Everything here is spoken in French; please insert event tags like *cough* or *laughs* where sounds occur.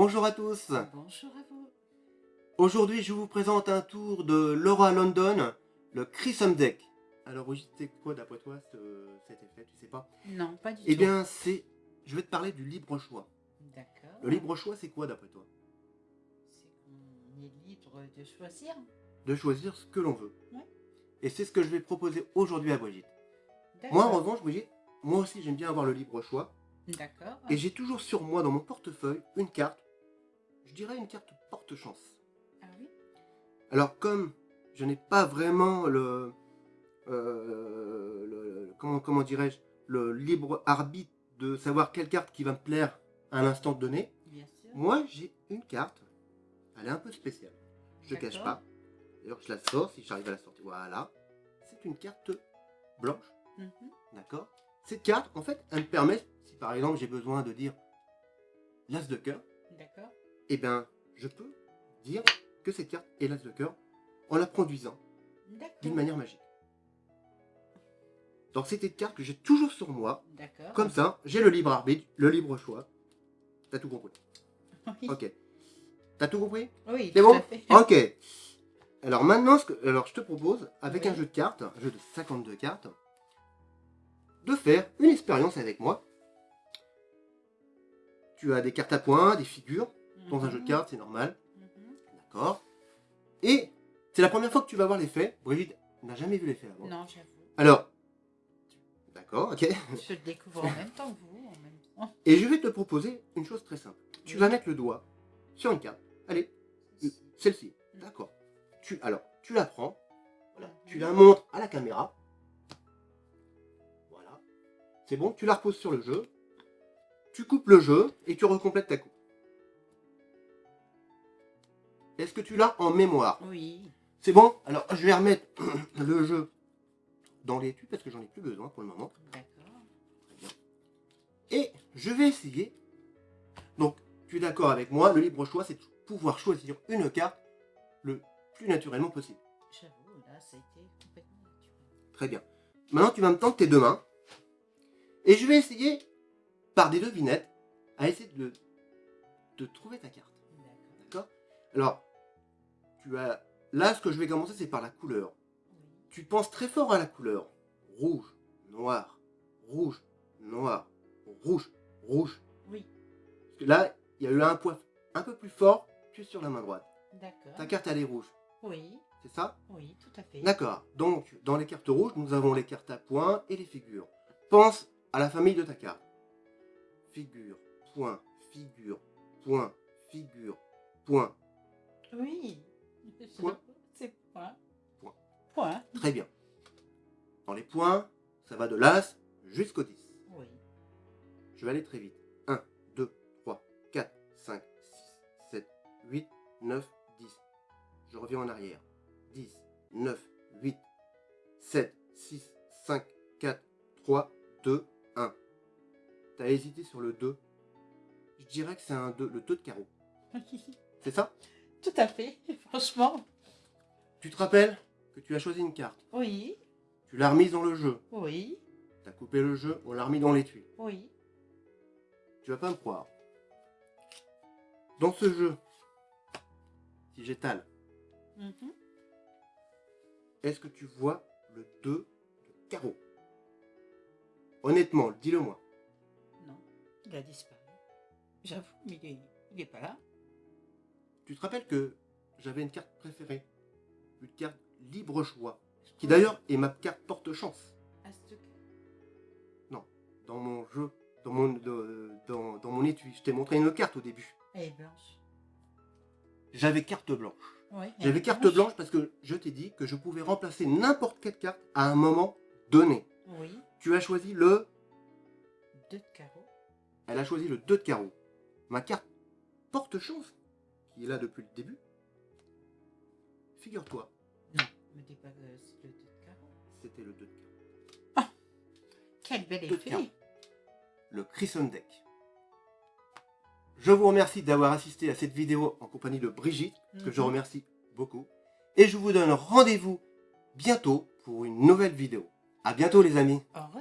tous Bonjour à vous. Aujourd'hui, je vous présente un tour de Laura London, le Chrysum Deck. Alors, oui, c'est quoi d'après toi ce- cet effet, tu sais pas? Non, pas du Eh tout. bien, c'est... Je vais te parler du libre choix. D'accord. Le libre choix, c'est quoi d'après toi? C'est qu'on est libre de choisir. De choisir ce que l'on veut. Ouais. Et c'est ce que je vais proposer aujourd'hui à Brigitte. Moi, en revanche, Brigitte, moi aussi, j'aime bien avoir le libre choix. D'accord. Et j'ai toujours sur moi, dans mon portefeuille, une carte. Je dirais une carte porte-chance. Ah oui? Alors comme je n'ai pas vraiment le, euh, le- comment, comment dirais-je le libre arbitre de savoir quelle carte qui va me plaire à l'instant donné, Bien sûr. moi j'ai une carte, elle est un peu spéciale. Je ne cache pas. D'ailleurs je la sors si j'arrive à la sortir. Voilà. C'est une carte blanche, Mhm. d'accord? Cette carte, en fait, elle me permet, si par exemple j'ai besoin de dire l'as de cœur, D'accord. Eh bien je peux dire que cette carte est l'as de cœur en la produisant d'une manière magique. Donc c'est une carte que j'ai toujours sur moi. D'accord. Comme ça, j'ai le libre arbitre, le libre choix. T'as tout compris Oui. Ok. T'as tout compris? Oui, C'est bon? fait. Ok. Alors maintenant, ce que, alors je te propose, avec Oui. un jeu de cartes, un jeu de 52 cartes, de faire une expérience avec moi. Tu as des cartes à points, des figures. Dans un jeu de Mhm. cartes, c'est normal. Mhm. D'accord Et c'est la première fois que tu vas voir l'effet. Brigitte n'a jamais vu l'effet avant. Non, j'avoue. Alors, d'accord, ok. Je le découvre en même temps que vous. En même temps. Et je vais te proposer une chose très simple. Tu Oui. vas mettre le doigt sur une carte. Allez, celle-ci. D'accord. Tu, alors, tu la prends. Voilà. Tu la montres à la caméra. Voilà. C'est bon, tu la reposes sur le jeu. Tu coupes le jeu et tu recomplètes ta coupe. Est-ce que tu l'as en mémoire Oui. C'est bon? Alors, je vais remettre *clears throat* le jeu dans l'étui parce que j'en ai plus besoin pour le moment. D'accord. Très bien. Et je vais essayer. Donc, tu es d'accord avec moi, le libre choix, c'est de pouvoir choisir une carte le plus naturellement possible. J'avoue, là, ça a été complètement naturel. Très bien. Maintenant, tu vas me tendre tes deux mains. Et je vais essayer, par des devinettes, à essayer de, de trouver ta carte. D'accord. D'accord? Alors, tu as... Là, ce que je vais commencer, c'est par la couleur. Tu penses très fort à la couleur. Rouge, noir, rouge, noir, rouge, rouge. Oui. Parce que là, il y a eu un point un peu plus fort que sur la main droite. D'accord. Ta carte, elle est rouge. Oui. C'est ça? Oui, tout à fait. D'accord. Donc, dans les cartes rouges, nous avons les cartes à points et les figures. Pense à la famille de ta carte. Figure, point, figure, point, figure, point. Oui. Point. C'est point. Point. Point. Très bien. Dans les points, ça va de l'As jusqu'au 10. Oui. Je vais aller très vite. 1, 2, 3, 4, 5, 6, 7, 8, 9, 10. Je reviens en arrière. 10, 9, 8, 7, 6, 5, 4, 3, 2, 1. T'as hésité sur le 2. Je dirais que c'est un 2, le 2 de carreau. *laughs* C'est ça? Tout à fait. *laughs* Franchement. Tu te rappelles que tu as choisi une carte? Oui. Tu l'as remise dans le jeu? Oui. Tu as coupé le jeu, on l'a remis dans l'étui? Oui. Tu vas pas me croire. Dans ce jeu, si j'étale, Mhm. est-ce que tu vois le 2 de carreau? Honnêtement, dis-le-moi. Non. Il a disparu. J'avoue, mais il est, il est pas là. Tu te rappelles que j'avais une carte préférée Une carte libre choix. Qui d'ailleurs est ma carte porte-chance. À ce cas. Dans mon jeu, dans mon, dans, dans mon étui. Je t'ai montré une carte au début. Elle est blanche. J'avais carte blanche. J'avais carte blanche parce que je t'ai dit que je pouvais remplacer n'importe quelle carte à un moment donné. Oui. Tu as choisi le... Deux de carreau. Elle a choisi le 2 de carreau. Ma carte porte-chance, qui est là depuis le début. Figure-toi, Non. Me dis pas que c'est le deux de carreau. c'était le 2 de carreau. Quel bel effet. Le Deck. Je vous remercie d'avoir assisté à cette vidéo en compagnie de Brigitte, que je Mhm. remercie beaucoup. Et je vous donne rendez-vous bientôt pour une nouvelle vidéo. À bientôt les amis Au revoir.